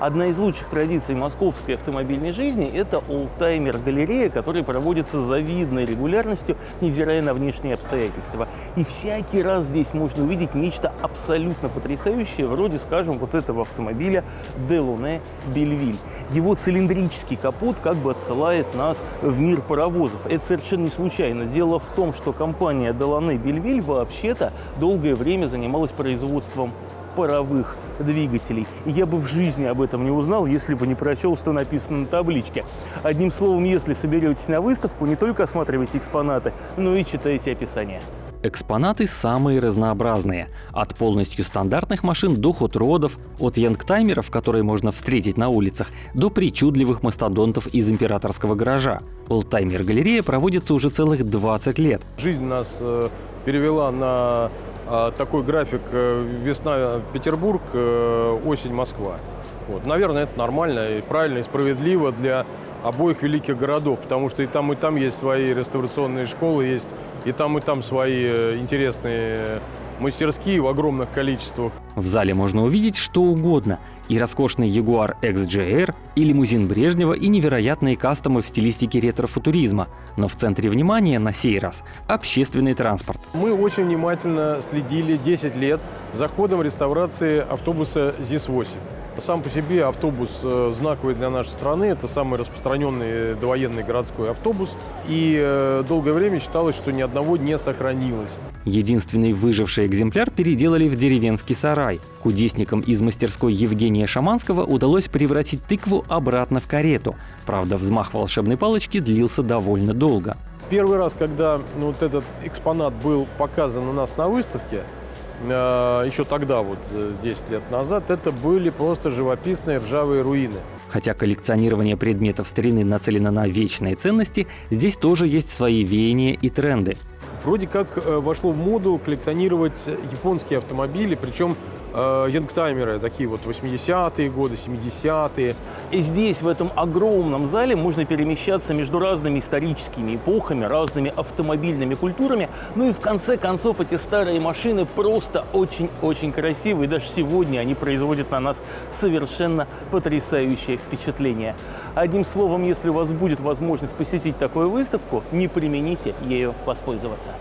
Одна из лучших традиций московской автомобильной жизни – это олдтаймер-галерея, которая проводится с завидной регулярностью, невзирая на внешние обстоятельства. И всякий раз здесь можно увидеть нечто абсолютно потрясающее, вроде, скажем, вот этого автомобиля Делоне Бельвиль. Его цилиндрический капот как бы отсылает нас в мир паровозов. Это совершенно не случайно. Дело в том, что компания Делоне Бельвиль вообще-то долгое время занималась производством паровых двигателей. И я бы в жизни об этом не узнал, если бы не прочел, что написано на табличке. Одним словом, если соберетесь на выставку, не только осматривайте экспонаты, но и читайте описание. Экспонаты самые разнообразные. От полностью стандартных машин до хот-родов, от янгтаймеров, которые можно встретить на улицах, до причудливых мастодонтов из императорского гаража. Олдтаймер-галерея проводится уже целых 20 лет. Жизнь нас э, перевела на такой график э, весна Петербург, э, осень Москва. Вот. Наверное, это нормально и правильно, и справедливо для обоих великих городов, потому что и там, и там есть свои реставрационные школы, есть и там, и там свои э, интересные мастерские в огромных количествах. В зале можно увидеть что угодно. И роскошный Jaguar XJR, и лимузин Брежнева, и невероятные кастомы в стилистике ретро-футуризма. Но в центре внимания на сей раз – общественный транспорт. Мы очень внимательно следили 10 лет за ходом реставрации автобуса ЗИС-8. Сам по себе автобус э, знаковый для нашей страны. Это самый распространенный довоенный городской автобус. И э, долгое время считалось, что ни одного не сохранилось. Единственный выживший экземпляр переделали в деревенский сарай. Кудесникам из мастерской Евгения Шаманского удалось превратить тыкву обратно в карету. Правда, взмах волшебной палочки длился довольно долго. Первый раз, когда ну, вот этот экспонат был показан у нас на выставке, еще тогда, вот 10 лет назад, это были просто живописные ржавые руины. Хотя коллекционирование предметов старины нацелено на вечные ценности, здесь тоже есть свои веяния и тренды. Вроде как э, вошло в моду коллекционировать японские автомобили, причем э, янгтаймеры, такие вот 80-е годы, 70-е. И здесь, в этом огромном зале, можно перемещаться между разными историческими эпохами, разными автомобильными культурами. Ну и в конце концов эти старые машины просто очень-очень красивые. Даже сегодня они производят на нас совершенно потрясающее впечатление. Одним словом, если у вас будет возможность посетить такую выставку, не примените ею воспользоваться.